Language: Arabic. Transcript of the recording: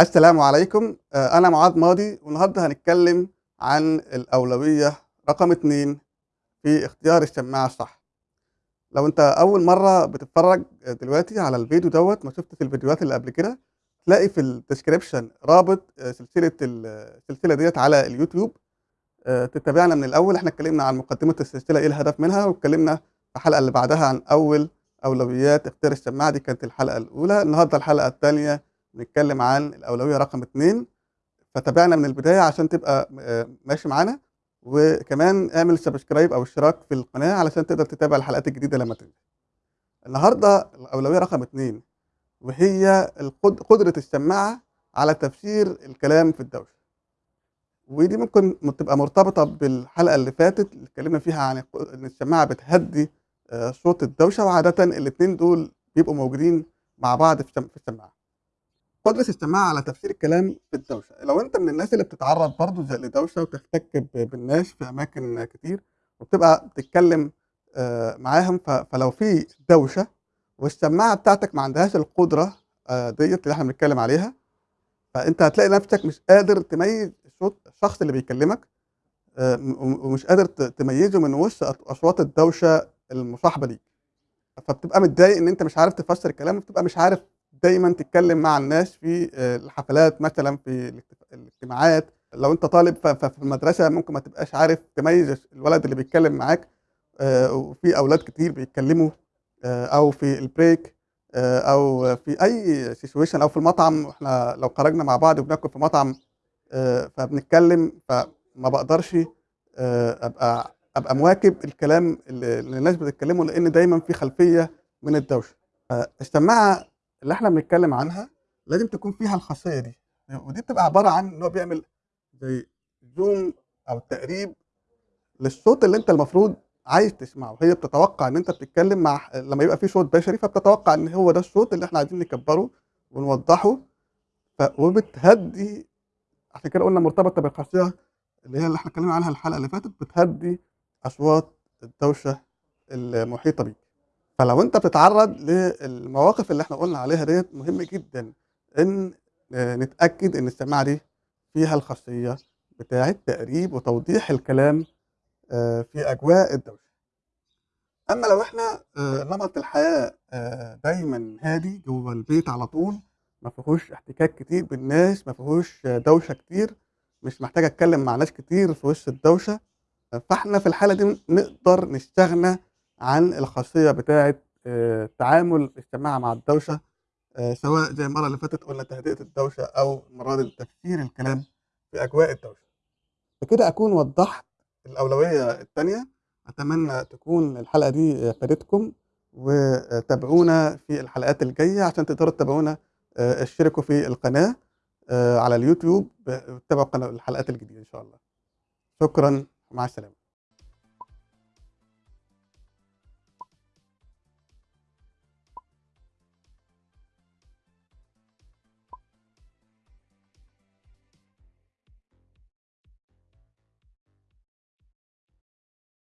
السلام عليكم. آه، أنا معاذ ماضي والنهاردة هنتكلم عن الأولوية رقم اتنين في اختيار السماعة الصح. لو أنت أول مرة بتتفرج دلوقتي على الفيديو دوت ما شفتش الفيديوهات اللي قبل كده تلاقي في ال description رابط آه، سلسلة ال- السلسلة ديت على اليوتيوب. آه، تتابعنا من الأول. إحنا اتكلمنا عن مقدمة السلسلة إيه الهدف منها واتكلمنا في الحلقة اللي بعدها عن أول أولويات اختيار السماعة دي كانت الحلقة الأولى. النهاردة الحلقة الثانية بنتكلم عن الأولوية رقم اتنين فتابعنا من البداية عشان تبقى آه، ماشي معانا. وكمان اعمل سبسكرايب أو اشتراك في القناة علشان تقدر تتابع الحلقات الجديدة لما تنزل. النهاردة الأولوية رقم اتنين وهي قدرة السماعة على تفسير الكلام في الدوشة. ودي ممكن تبقى مرتبطة بالحلقة اللي فاتت اللي اتكلمنا فيها عن إن السماعة بتهدي آه، صوت الدوشة وعادة الاتنين دول بيبقوا موجودين مع بعض في السم- في السماعة. قدرة السماعة على تفسير الكلام في الدوشة. لو أنت من الناس اللي بتتعرض برضو زي لدوشة وتحتك بالناس في أماكن كتير وبتبقى بتتكلم آه، معاهم فلو في دوشة والسماعة بتاعتك ما عندهاش القدرة آه، ديت اللي إحنا بنتكلم عليها فأنت هتلاقي نفسك مش قادر تميز صوت الشخص اللي بيكلمك آه، ومش قادر تميزه من وسط أصوات الدوشة المصاحبة ليك. فبتبقى متضايق إن أنت مش عارف تفسر الكلام وبتبقى مش عارف دايما تتكلم مع الناس في آه، الحفلات مثلا في الاجت- الاجتماعات. لو أنت طالب ففي المدرسة ممكن ما تبقاش عارف تميز الولد اللي بيتكلم معاك آه، وفي أولاد كتير بيتكلموا آه، أو في ال break أو في أي سيشويشن أو في المطعم. إحنا لو خرجنا مع بعض وبناكل في مطعم فبنتكلم فما بقدرش أبقى أبقى مواكب الكلام اللي الناس بتتكلمه لأن دايما في خلفية من الدوشة. السماعه اللي إحنا بنتكلم عنها لازم تكون فيها الخاصية دي. ودي بتبقى عبارة عن إن هو بيعمل زي زوم أو تقريب للصوت اللي أنت المفروض عايز تسمعه. هي بتتوقع إن أنت بتتكلم مع لما يبقى في صوت بشري فبتتوقع إن هو ده الصوت اللي إحنا عايزين نكبره ونوضحه. ف... وبتهدي عشان كده قلنا مرتبطة بالخاصية اللي هي اللي إحنا اتكلمنا عنها الحلقة اللي فاتت بتهدي أصوات الدوشة المحيطة بيك. فلو انت بتتعرض للمواقف اللي إحنا قلنا عليها ديت مهم جدا إن آه، نتأكد إن السماعة دي فيها الخاصية بتاعة تقريب وتوضيح الكلام آه، في أجواء الدوشة. أما لو إحنا آه، نمط الحياة دايما هادي جوه البيت على طول ما فيهوش احتكاك كتير بالناس ما فيهوش دوشة كتير مش محتاج أتكلم مع ناس كتير في وسط الدوشة فإحنا في الحالة دي نقدر نستغنى عن الخاصية بتاعه آه، تعامل السماعه مع الدوشة آه، سواء زي المرة اللي فاتت قلنا تهدئة الدوشة أو المره دي تفسير الكلام في أجواء الدوشة. بكده أكون وضحت الأولوية الثانية أتمنى تكون الحلقة دي فادتكم وتابعونا في الحلقات الجاية عشان تقدروا تتابعونا آه، اشتركوا في القناة على اليوتيوب وتابعوا قناة- الحلقات الجديدة إن شاء الله. شكرا. ومع السلامة.